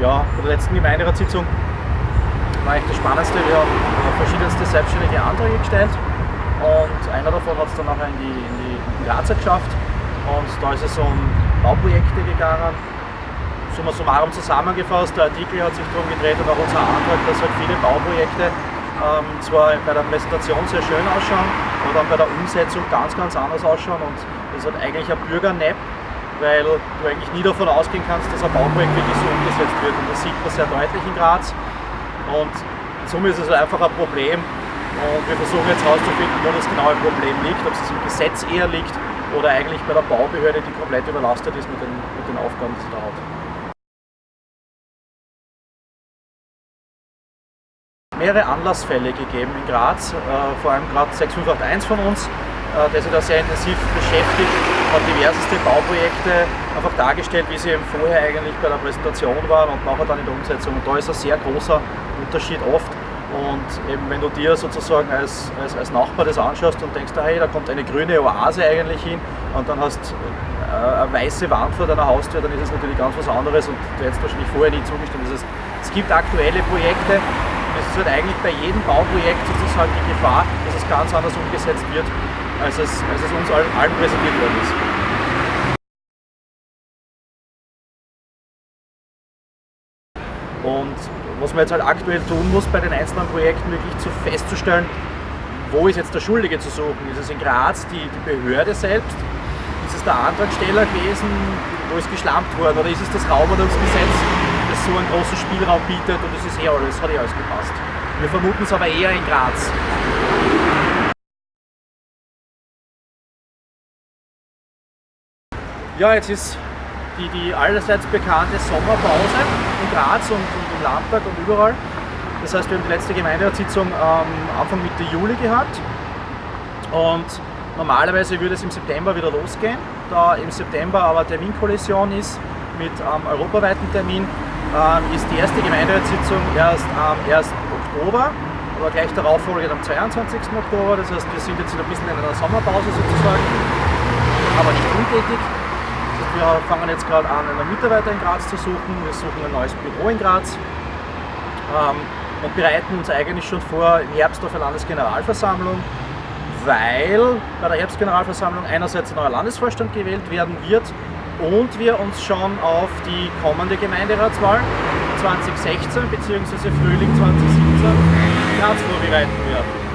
ja, bei der letzten Gemeinderatssitzung war eigentlich das Spannendste. Wir haben verschiedenste selbstständige Anträge gestellt und einer davon hat es dann nachher in die, in die Grazer geschafft und da ist es um Bauprojekte gegangen. Summa summarum zusammengefasst, der Artikel hat sich darum gedreht und auch unser Antrag, dass halt viele Bauprojekte ähm, zwar bei der Präsentation sehr schön ausschauen, aber dann bei der Umsetzung ganz, ganz anders ausschauen und das halt eigentlich ein Bürgernepp, weil du eigentlich nie davon ausgehen kannst, dass ein Bauprojekt wirklich so umgesetzt wird. Und das sieht man sehr deutlich in Graz. Und somit ist es einfach ein Problem. Und wir versuchen jetzt herauszufinden, wo das genaue Problem liegt, ob es im Gesetz eher liegt oder eigentlich bei der Baubehörde, die komplett überlastet ist mit den, mit den Aufgaben, die sie da hat. mehrere Anlassfälle gegeben in Graz, äh, vor allem gerade 6581 von uns, äh, der sich da sehr intensiv beschäftigt, hat diverseste Bauprojekte einfach dargestellt, wie sie eben vorher eigentlich bei der Präsentation waren und nachher dann in der Umsetzung. Und da ist ein sehr großer Unterschied oft. Und eben wenn du dir sozusagen als, als, als Nachbar das anschaust und denkst, hey, da kommt eine grüne Oase eigentlich hin und dann hast äh, eine weiße Wand vor deiner Haustür, dann ist es natürlich ganz was anderes und du hättest wahrscheinlich vorher nie zugestimmt. Das heißt, es gibt aktuelle Projekte, es ist halt eigentlich bei jedem Bauprojekt sozusagen die Gefahr, dass es ganz anders umgesetzt wird, als es, als es uns allen, allen präsentiert worden ist. Und was man jetzt halt aktuell tun muss bei den einzelnen Projekten, wirklich zu festzustellen, wo ist jetzt der Schuldige zu suchen? Ist es in Graz die, die Behörde selbst? Ist es der Antragsteller gewesen? Wo ist geschlampt worden? Oder ist es das Raumordnungsgesetz, das so einen großen Spielraum bietet und es ist eh alles, hat eh alles gepasst? Wir vermuten es aber eher in Graz. Ja, jetzt ist die, die allerseits bekannte Sommerpause in Graz und, und im Landtag und überall. Das heißt, wir haben die letzte Gemeinderatssitzung ähm, Anfang Mitte Juli gehabt und normalerweise würde es im September wieder losgehen. Da im September aber Terminkollision ist mit ähm, europaweiten Termin, ähm, ist die erste Gemeinderatssitzung erst am 1. Oktober, aber gleich darauf folgt am 22. Oktober. Das heißt, wir sind jetzt ein bisschen in einer Sommerpause sozusagen, aber nicht untätig. Wir fangen jetzt gerade an, einen Mitarbeiter in Graz zu suchen. Wir suchen ein neues Büro in Graz ähm, und bereiten uns eigentlich schon vor im Herbst auf eine Landesgeneralversammlung, weil bei der Herbstgeneralversammlung einerseits ein neuer Landesvorstand gewählt werden wird und wir uns schon auf die kommende Gemeinderatswahl 2016 bzw. Frühling 2017 in Graz vorbereiten.